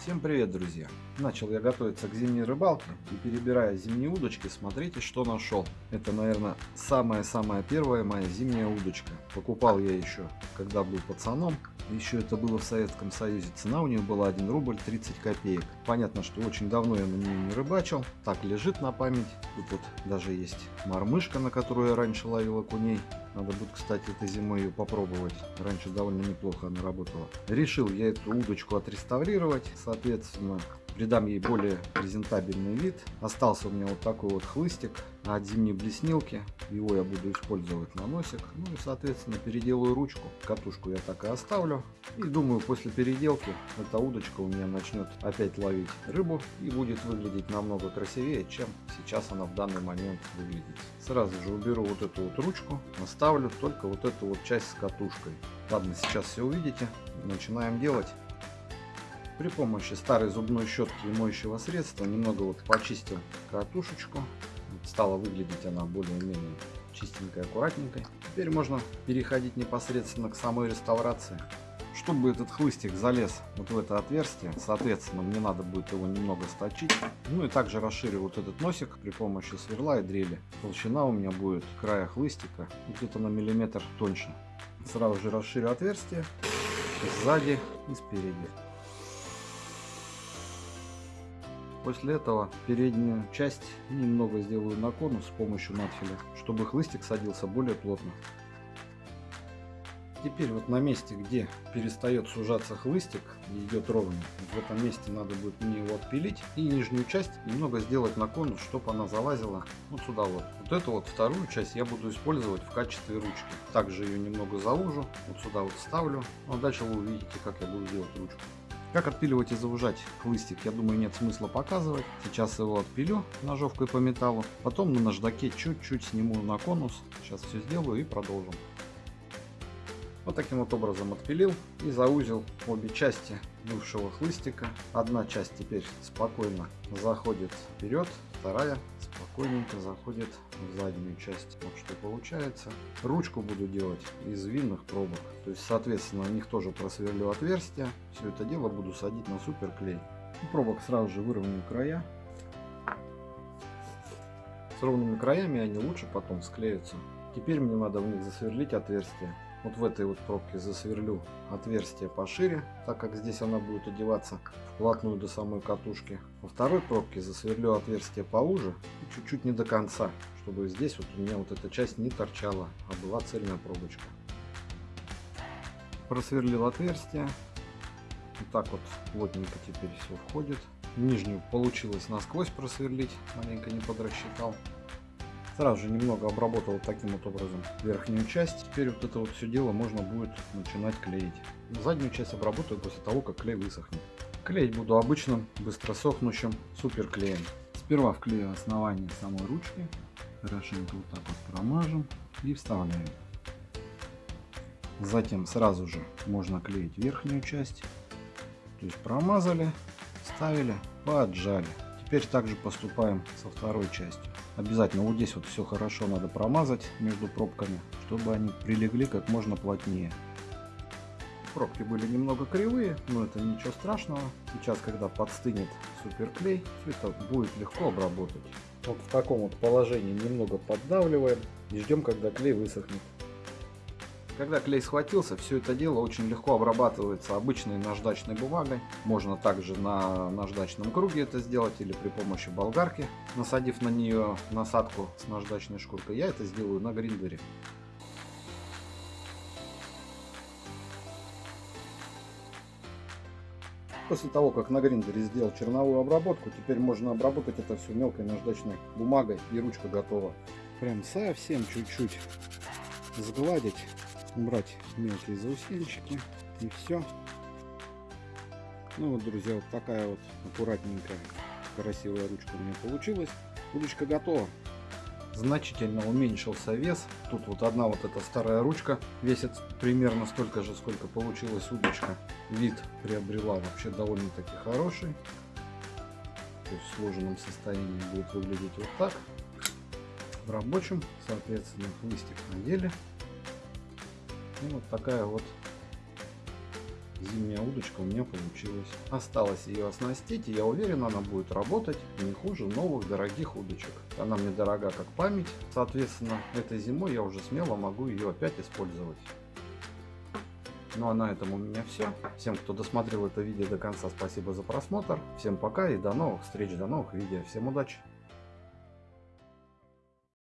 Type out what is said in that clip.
Всем привет, друзья! Начал я готовиться к зимней рыбалке и перебирая зимние удочки, смотрите, что нашел. Это, наверное, самая-самая первая моя зимняя удочка. Покупал я еще, когда был пацаном. Еще это было в Советском Союзе. Цена у нее была 1 рубль 30 копеек. Понятно, что очень давно я на нее не рыбачил. Так лежит на память. Тут вот даже есть мормышка, на которую я раньше ловил окуней. Надо будет, кстати, этой зимой ее попробовать. Раньше довольно неплохо она работала. Решил я эту удочку отреставрировать. Соответственно, придам ей более презентабельный вид. Остался у меня вот такой вот хлыстик от зимней блеснилки. Его я буду использовать на носик. Ну и, соответственно, переделаю ручку. Катушку я так и оставлю. И думаю, после переделки эта удочка у меня начнет опять ловить рыбу и будет выглядеть намного красивее, чем сейчас она в данный момент выглядит. Сразу же уберу вот эту вот ручку, оставлю только вот эту вот часть с катушкой. Ладно, сейчас все увидите. Начинаем делать. При помощи старой зубной щетки и моющего средства немного вот почистил катушечку. Стала выглядеть она более-менее чистенькой, аккуратненькой. Теперь можно переходить непосредственно к самой реставрации. Чтобы этот хлыстик залез вот в это отверстие, соответственно, мне надо будет его немного сточить. Ну и также расширю вот этот носик при помощи сверла и дрели. Толщина у меня будет края хлыстика где-то на миллиметр тоньше. Сразу же расширю отверстие сзади и спереди. После этого переднюю часть немного сделаю на конус с помощью надфиля, чтобы хлыстик садился более плотно. Теперь вот на месте, где перестает сужаться хлыстик и идет ровно, в этом месте надо будет мне его отпилить и нижнюю часть немного сделать на конус, чтобы она залазила вот сюда вот. Вот эту вот вторую часть я буду использовать в качестве ручки. Также ее немного заужу, вот сюда вот ставлю, ну а дальше вы увидите, как я буду делать ручку. Как отпиливать и заужать хлыстик, я думаю, нет смысла показывать. Сейчас его отпилю ножовкой по металлу. Потом на наждаке чуть-чуть сниму на конус. Сейчас все сделаю и продолжим. Вот таким вот образом отпилил и заузил обе части бывшего хлыстика. Одна часть теперь спокойно заходит вперед, вторая спокойненько заходит в заднюю часть. Вот что получается. Ручку буду делать из винных пробок. То есть, соответственно, на них тоже просверлю отверстия. Все это дело буду садить на суперклей. У пробок сразу же выровняю края. С ровными краями они лучше потом склеются. Теперь мне надо в них засверлить отверстие. Вот в этой вот пробке засверлю отверстие пошире, так как здесь она будет одеваться вплотную до самой катушки. Во второй пробке засверлю отверстие поуже и чуть-чуть не до конца, чтобы здесь вот у меня вот эта часть не торчала, а была цельная пробочка. Просверлил отверстие. Вот так вот плотненько теперь все входит. Нижнюю получилось насквозь просверлить, маленько не подрасчитал. Сразу же немного обработал таким вот образом верхнюю часть. Теперь вот это вот все дело можно будет начинать клеить. Заднюю часть обработаю после того, как клей высохнет. Клеить буду обычным, быстро сохнущим суперклеем. Сперва вклею основание самой ручки. Хорошенько вот так вот промажем и вставляем. Затем сразу же можно клеить верхнюю часть. То есть промазали, вставили, поджали. Теперь также поступаем со второй частью. Обязательно вот здесь вот все хорошо надо промазать между пробками, чтобы они прилегли как можно плотнее. Пробки были немного кривые, но это ничего страшного. Сейчас, когда подстынет суперклей, все это будет легко обработать. Вот в таком вот положении немного поддавливаем и ждем, когда клей высохнет. Когда клей схватился, все это дело очень легко обрабатывается обычной наждачной бумагой. Можно также на наждачном круге это сделать или при помощи болгарки, насадив на нее насадку с наждачной шкуркой. Я это сделаю на гриндере. После того, как на гриндере сделал черновую обработку, теперь можно обработать это все мелкой наждачной бумагой и ручка готова. Прям совсем чуть-чуть сгладить убрать мелкие заусенчики и все. Ну вот, друзья, вот такая вот аккуратненькая, красивая ручка у меня получилась. Удочка готова. Значительно уменьшился вес. Тут вот одна вот эта старая ручка весит примерно столько же, сколько получилась удочка. Вид приобрела вообще довольно-таки хороший. То есть в сложенном состоянии будет выглядеть вот так. В рабочем, соответственно, хлыстик надели. И вот такая вот зимняя удочка у меня получилась. Осталось ее оснастить, и я уверен, она будет работать не хуже новых дорогих удочек. Она мне дорога как память, соответственно, этой зимой я уже смело могу ее опять использовать. Ну а на этом у меня все. Всем, кто досмотрел это видео до конца, спасибо за просмотр. Всем пока и до новых встреч, до новых видео. Всем удачи!